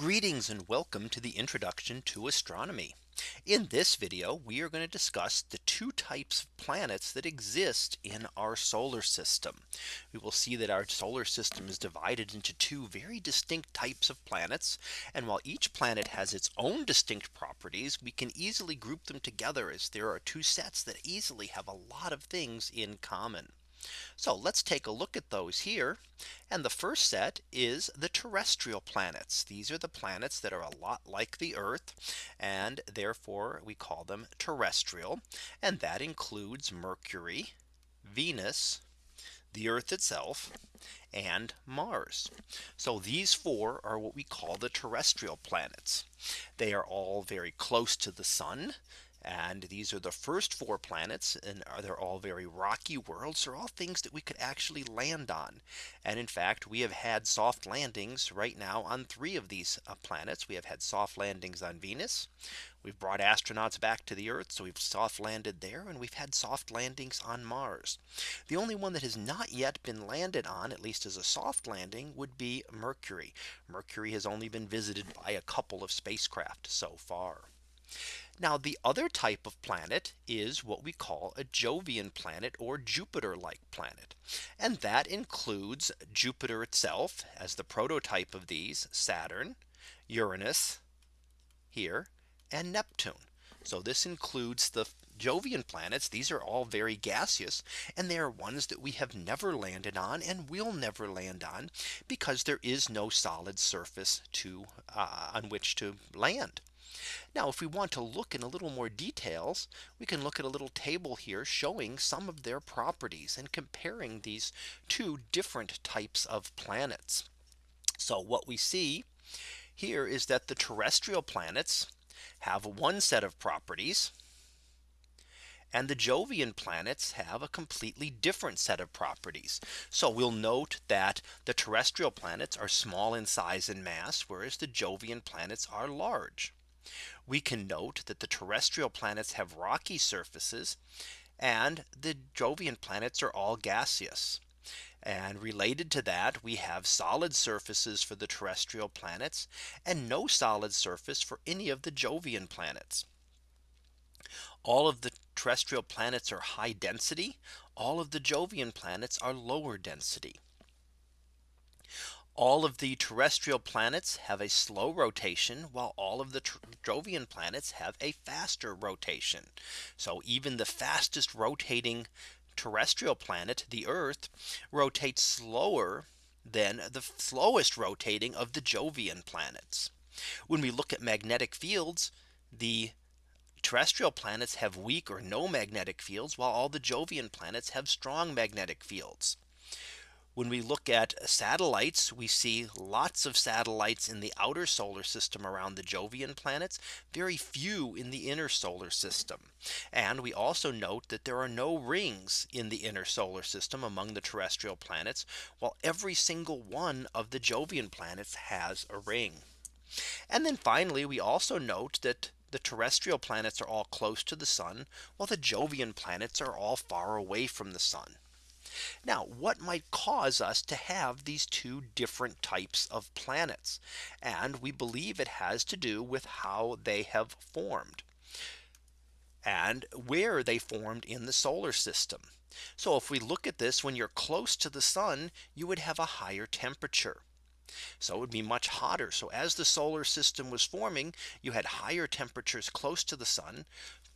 Greetings and welcome to the introduction to astronomy. In this video, we are going to discuss the two types of planets that exist in our solar system. We will see that our solar system is divided into two very distinct types of planets. And while each planet has its own distinct properties, we can easily group them together as there are two sets that easily have a lot of things in common. So let's take a look at those here. And the first set is the terrestrial planets. These are the planets that are a lot like the Earth. And therefore we call them terrestrial. And that includes Mercury, Venus, the Earth itself, and Mars. So these four are what we call the terrestrial planets. They are all very close to the sun. And these are the first four planets and they're all very rocky worlds are all things that we could actually land on. And in fact, we have had soft landings right now on three of these uh, planets. We have had soft landings on Venus. We've brought astronauts back to the Earth. So we've soft landed there and we've had soft landings on Mars. The only one that has not yet been landed on, at least as a soft landing, would be Mercury. Mercury has only been visited by a couple of spacecraft so far. Now the other type of planet is what we call a Jovian planet or Jupiter like planet. And that includes Jupiter itself as the prototype of these Saturn, Uranus here and Neptune. So this includes the Jovian planets. These are all very gaseous and they are ones that we have never landed on and will never land on because there is no solid surface to uh, on which to land. Now if we want to look in a little more details, we can look at a little table here showing some of their properties and comparing these two different types of planets. So what we see here is that the terrestrial planets have one set of properties and the Jovian planets have a completely different set of properties. So we'll note that the terrestrial planets are small in size and mass, whereas the Jovian planets are large. We can note that the terrestrial planets have rocky surfaces and the Jovian planets are all gaseous. And related to that, we have solid surfaces for the terrestrial planets and no solid surface for any of the Jovian planets. All of the terrestrial planets are high density. All of the Jovian planets are lower density. All of the terrestrial planets have a slow rotation while all of the Jovian planets have a faster rotation. So even the fastest rotating terrestrial planet, the Earth, rotates slower than the slowest rotating of the Jovian planets. When we look at magnetic fields, the terrestrial planets have weak or no magnetic fields, while all the Jovian planets have strong magnetic fields. When we look at satellites, we see lots of satellites in the outer solar system around the Jovian planets, very few in the inner solar system. And we also note that there are no rings in the inner solar system among the terrestrial planets, while every single one of the Jovian planets has a ring. And then finally, we also note that the terrestrial planets are all close to the sun, while the Jovian planets are all far away from the sun. Now what might cause us to have these two different types of planets? And we believe it has to do with how they have formed and where they formed in the solar system. So if we look at this when you're close to the sun, you would have a higher temperature. So it would be much hotter. So as the solar system was forming, you had higher temperatures close to the sun,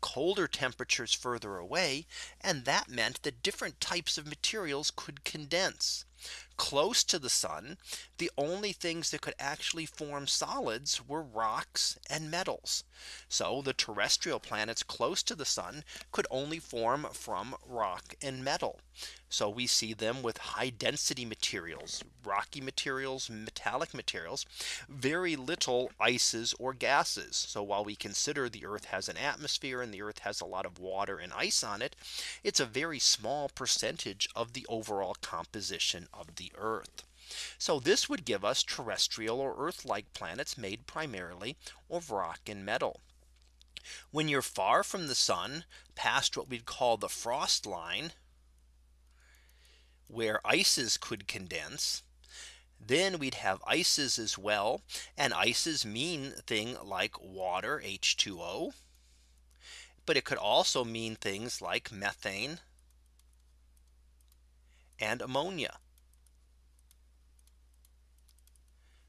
colder temperatures further away. And that meant that different types of materials could condense close to the sun. The only things that could actually form solids were rocks and metals. So the terrestrial planets close to the sun could only form from rock and metal. So we see them with high density materials, rocky materials, metallic materials, very little ices or gases. So while we consider the Earth has an atmosphere and the Earth has a lot of water and ice on it, it's a very small percentage of the overall composition of the Earth. So this would give us terrestrial or Earth like planets made primarily of rock and metal. When you're far from the sun past what we'd call the frost line where ices could condense Then we'd have ices as well. And ices mean thing like water H2O. But it could also mean things like methane and ammonia.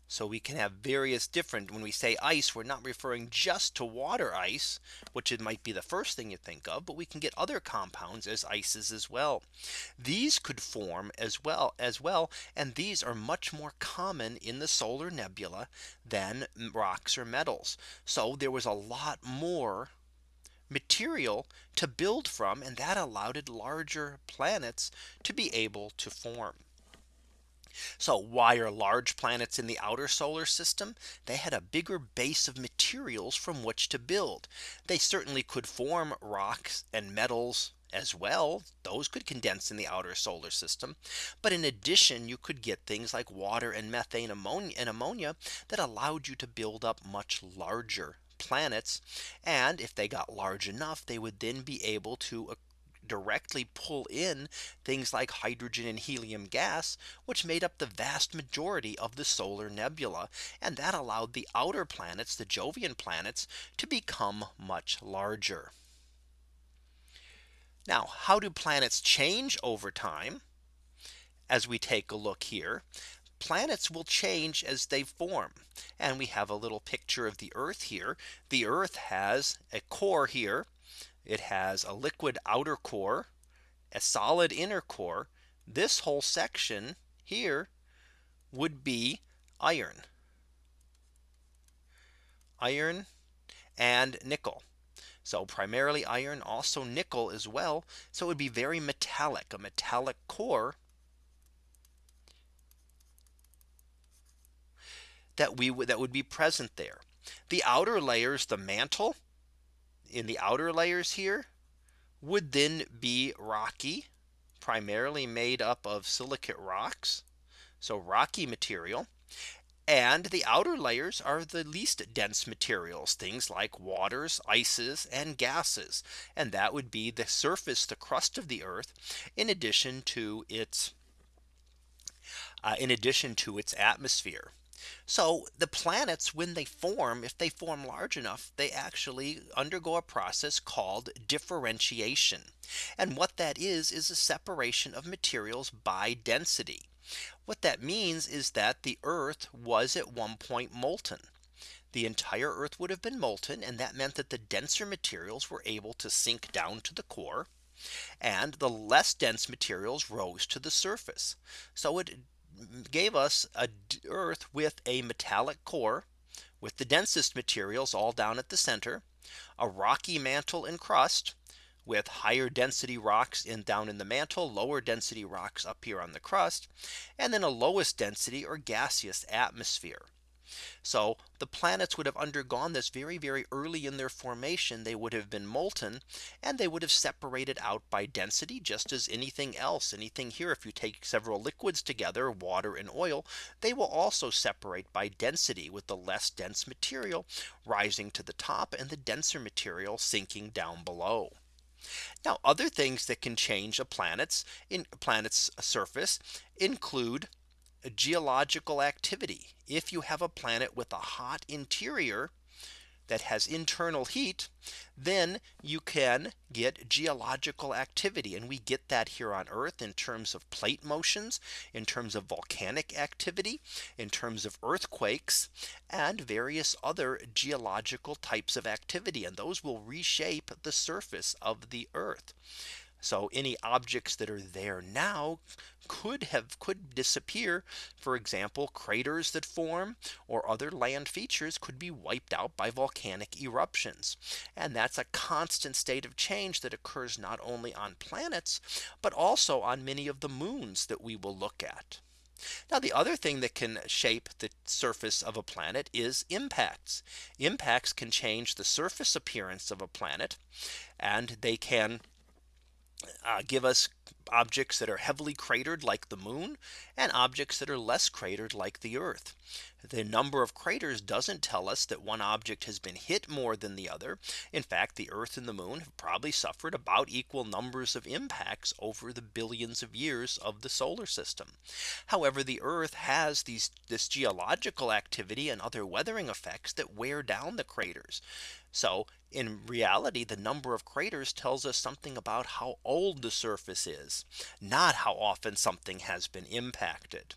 So we can have various different when we say ice, we're not referring just to water ice, which it might be the first thing you think of, but we can get other compounds as ices as well. These could form as well as well. And these are much more common in the solar nebula than rocks or metals. So there was a lot more material to build from and that allowed larger planets to be able to form. So why are large planets in the outer solar system? They had a bigger base of materials from which to build. They certainly could form rocks and metals as well. Those could condense in the outer solar system. But in addition, you could get things like water and methane ammonia and ammonia that allowed you to build up much larger planets. And if they got large enough, they would then be able to directly pull in things like hydrogen and helium gas, which made up the vast majority of the solar nebula. And that allowed the outer planets, the Jovian planets, to become much larger. Now, how do planets change over time? As we take a look here, planets will change as they form. And we have a little picture of the Earth here. The Earth has a core here it has a liquid outer core, a solid inner core. This whole section here would be iron, iron and nickel. So primarily iron also nickel as well. So it would be very metallic a metallic core that we would that would be present there. The outer layers the mantle in the outer layers here would then be rocky primarily made up of silicate rocks. So rocky material. And the outer layers are the least dense materials, things like waters, ices, and gases. And that would be the surface, the crust of the earth, in addition to its uh, in addition to its atmosphere. So the planets when they form if they form large enough they actually undergo a process called differentiation. And what that is is a separation of materials by density. What that means is that the Earth was at one point molten. The entire Earth would have been molten and that meant that the denser materials were able to sink down to the core and the less dense materials rose to the surface. So it gave us a Earth with a metallic core with the densest materials all down at the center, a rocky mantle and crust with higher density rocks in down in the mantle, lower density rocks up here on the crust, and then a lowest density or gaseous atmosphere. So the planets would have undergone this very, very early in their formation. They would have been molten and they would have separated out by density just as anything else anything here. If you take several liquids together, water and oil, they will also separate by density with the less dense material rising to the top and the denser material sinking down below. Now other things that can change a planet's in planet's surface include geological activity. If you have a planet with a hot interior that has internal heat, then you can get geological activity. And we get that here on Earth in terms of plate motions, in terms of volcanic activity, in terms of earthquakes, and various other geological types of activity. And those will reshape the surface of the Earth. So any objects that are there now could have could disappear. For example, craters that form or other land features could be wiped out by volcanic eruptions. And that's a constant state of change that occurs not only on planets, but also on many of the moons that we will look at. Now the other thing that can shape the surface of a planet is impacts. Impacts can change the surface appearance of a planet and they can uh, give us objects that are heavily cratered like the moon and objects that are less cratered like the Earth. The number of craters doesn't tell us that one object has been hit more than the other. In fact, the Earth and the moon have probably suffered about equal numbers of impacts over the billions of years of the solar system. However, the Earth has these this geological activity and other weathering effects that wear down the craters. So in reality, the number of craters tells us something about how old the surface is, not how often something has been impacted.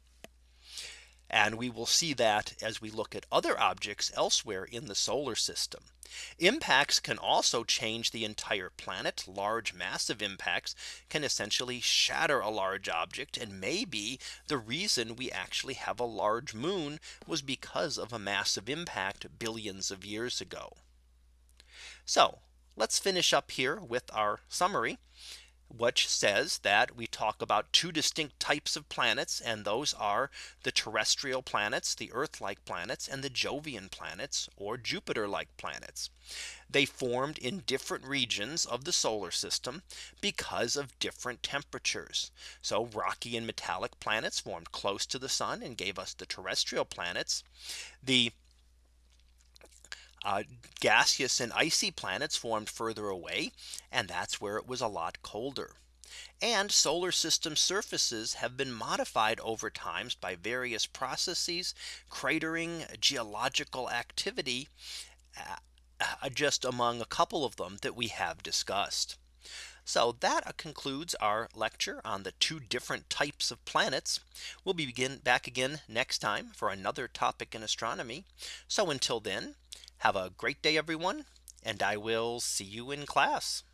And we will see that as we look at other objects elsewhere in the solar system. Impacts can also change the entire planet. Large massive impacts can essentially shatter a large object and maybe the reason we actually have a large moon was because of a massive impact billions of years ago. So let's finish up here with our summary which says that we talk about two distinct types of planets and those are the terrestrial planets the Earth like planets and the Jovian planets or Jupiter like planets. They formed in different regions of the solar system because of different temperatures. So rocky and metallic planets formed close to the sun and gave us the terrestrial planets. The uh, gaseous and icy planets formed further away. And that's where it was a lot colder. And solar system surfaces have been modified over times by various processes, cratering, geological activity, uh, uh, just among a couple of them that we have discussed. So that concludes our lecture on the two different types of planets. We'll be begin back again next time for another topic in astronomy. So until then, have a great day, everyone, and I will see you in class.